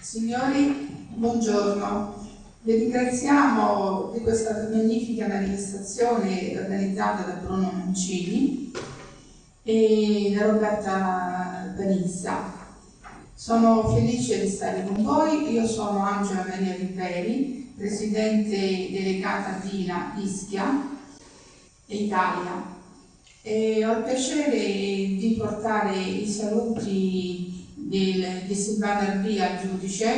Signori, buongiorno. Vi ringraziamo di questa magnifica manifestazione organizzata da Bruno Mancini e da Roberta Vanissa. Sono felice di stare con voi, io sono Angela Maria Riperi, Presidente delegata Dina Ischia Italia. E ho il piacere di portare i saluti del, di Silvana Arbia, giudice,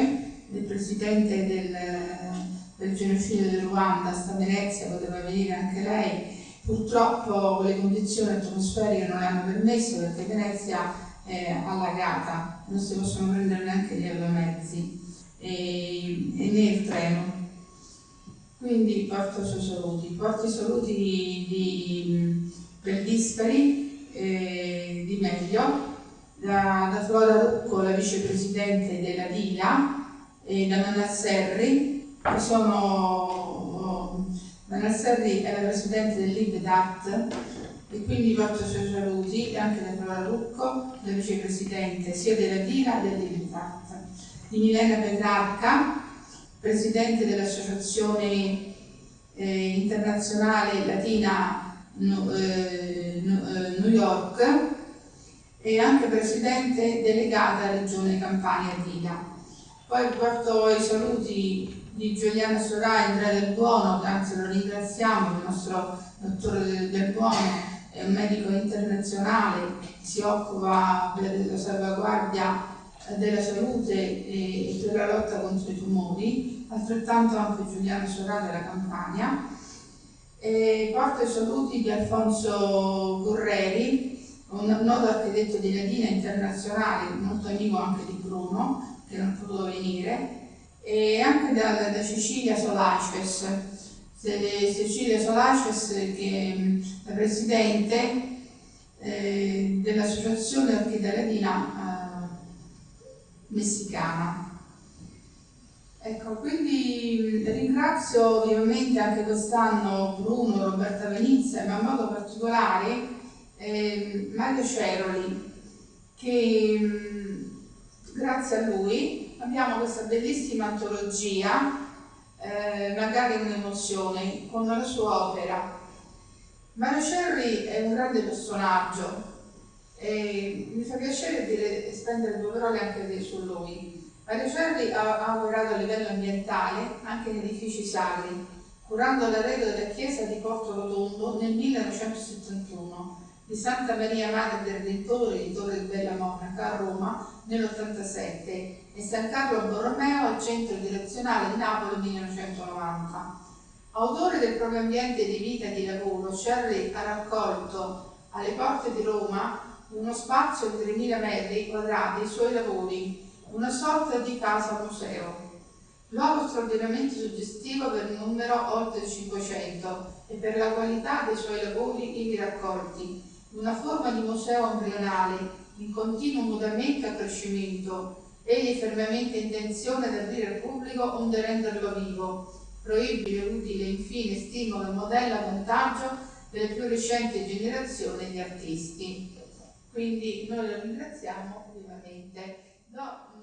del Presidente del, del genocidio del Ruanda, sta Venezia, poteva venire anche lei, purtroppo le condizioni atmosferiche non le hanno permesso perché Venezia è allagata, non si possono prendere neanche gli aeromezzi Quindi porto i suoi saluti, di, di, per Dispari, eh, di Meglio, da, da Flora Rucco, la vicepresidente della DILA, e da Manasserri, che sono Manasserri è la presidente del LibDAT e quindi porto i saluti anche da Flora Rucco, la vicepresidente sia della DILA che del LibDAT, di Milena Petrarca, presidente dell'Associazione eh, Internazionale Latina eh, eh, New York e anche presidente delegata Regione Campania Dila. Poi porto i saluti di Giuliano Sorà e Andrea Del Buono, anzi lo ringraziamo, il nostro dottore Del Buono è un medico internazionale, si occupa della salvaguardia della salute e per la lotta contro i tumori, altrettanto anche Giuliano Sorà della Campania. E porto i saluti di Alfonso Gorreri, un noto architetto di Latina internazionale, molto amico anche di Bruno, che non è potuto venire, e anche da, da Cecilia Solaces, Cecilia Solaces che è presidente eh, dell'associazione Orchidea Latina messicana. Ecco, quindi ringrazio vivamente anche quest'anno Bruno, Roberta Venizia, ma in modo particolare eh, Mario Ceroli, che mh, grazie a lui abbiamo questa bellissima antologia, eh, magari un'emozione, con la sua opera. Mario Ceroli è un grande personaggio, e mi fa piacere dire, spendere due parole anche su lui. Mario Cerri ha, ha operato a livello ambientale anche in edifici sacri, curando l'arredo della chiesa di Porto Rotondo nel 1971, di Santa Maria Madre del Redentore di Torre Bella Monaca a Roma nell'87 e San Carlo Borromeo al centro direzionale di Napoli nel 1990. Autore del proprio ambiente di vita e di lavoro, Cerri ha raccolto alle porte di Roma uno spazio di 3.000 metri quadrati i suoi lavori, una sorta di casa museo. Luogo straordinariamente suggestivo per il numero oltre 500 e per la qualità dei suoi lavori ivi raccolti, una forma di museo embrionale in continuo mutamento e accrescimento, egli fermamente intenzione di aprire al pubblico onde renderlo vivo, proibile, utile, infine, stimola, modella, vantaggio delle più recenti generazioni di artisti. Quindi noi lo ringraziamo vivamente. Do,